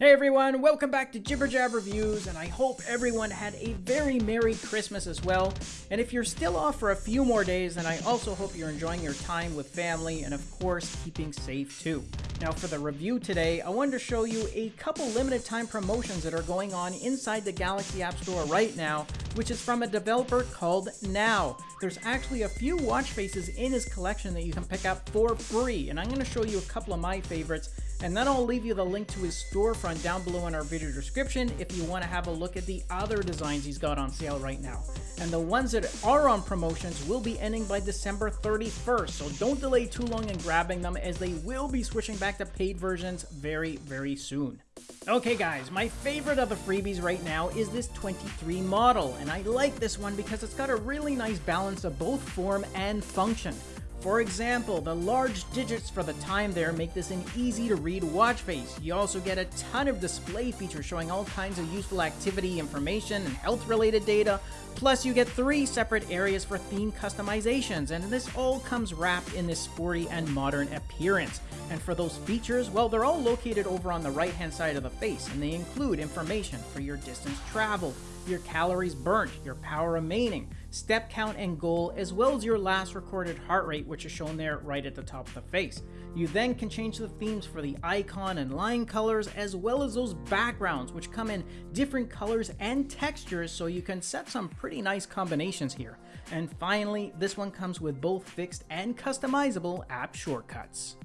Hey everyone, welcome back to Jibber Jab Reviews, and I hope everyone had a very Merry Christmas as well. And if you're still off for a few more days, then I also hope you're enjoying your time with family and, of course, keeping safe too. Now, for the review today, I wanted to show you a couple limited time promotions that are going on inside the Galaxy App Store right now, which is from a developer called Now. There's actually a few watch faces in his collection that you can pick up for free, and I'm going to show you a couple of my favorites and then I'll leave you the link to his storefront down below in our video description if you want to have a look at the other designs he's got on sale right now. And the ones that are on promotions will be ending by December 31st, so don't delay too long in grabbing them as they will be switching back to paid versions very, very soon. Okay guys, my favorite of the freebies right now is this 23 model, and I like this one because it's got a really nice balance of both form and function. For example, the large digits for the time there make this an easy to read watch face. You also get a ton of display features showing all kinds of useful activity information and health related data. Plus you get three separate areas for theme customizations and this all comes wrapped in this sporty and modern appearance. And for those features, well they're all located over on the right hand side of the face and they include information for your distance traveled, your calories burnt, your power remaining, step count and goal, as well as your last recorded heart rate, which is shown there right at the top of the face. You then can change the themes for the icon and line colors, as well as those backgrounds, which come in different colors and textures, so you can set some pretty nice combinations here. And finally, this one comes with both fixed and customizable app shortcuts.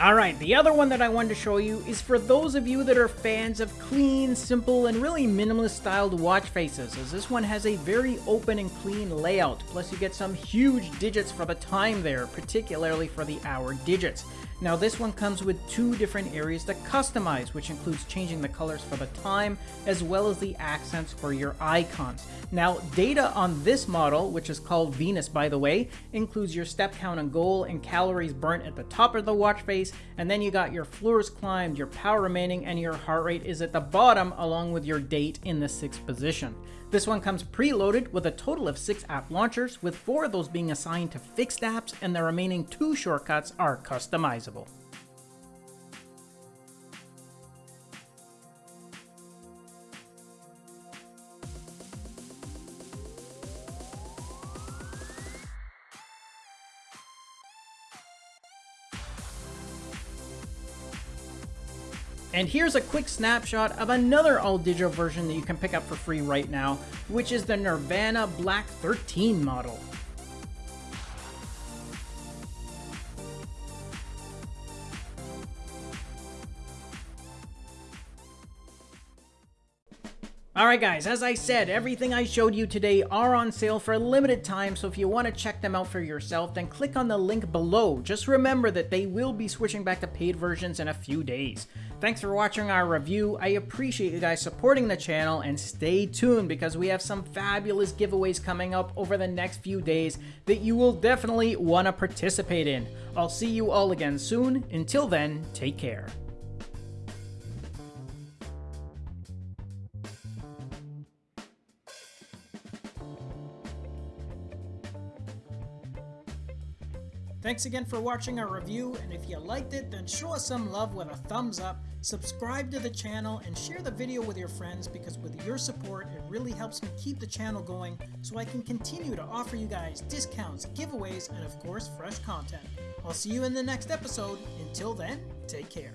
Alright, the other one that I wanted to show you is for those of you that are fans of clean, simple, and really minimalist styled watch faces, as this one has a very open and clean layout, plus you get some huge digits for the time there, particularly for the hour digits. Now this one comes with two different areas to customize, which includes changing the colors for the time, as well as the accents for your icons. Now data on this model, which is called Venus by the way, includes your step count and goal and calories burnt at the top of the watch face, and then you got your floors climbed, your power remaining, and your heart rate is at the bottom along with your date in the sixth position. This one comes preloaded with a total of 6 app launchers, with 4 of those being assigned to fixed apps and the remaining 2 shortcuts are customizable. And here's a quick snapshot of another all-digital version that you can pick up for free right now, which is the Nirvana Black 13 model. Alright guys, as I said, everything I showed you today are on sale for a limited time, so if you want to check them out for yourself, then click on the link below. Just remember that they will be switching back to paid versions in a few days. Thanks for watching our review, I appreciate you guys supporting the channel, and stay tuned because we have some fabulous giveaways coming up over the next few days that you will definitely want to participate in. I'll see you all again soon, until then, take care. Thanks again for watching our review, and if you liked it, then show us some love with a thumbs up, subscribe to the channel, and share the video with your friends because with your support, it really helps me keep the channel going so I can continue to offer you guys discounts, giveaways, and of course, fresh content. I'll see you in the next episode. Until then, take care.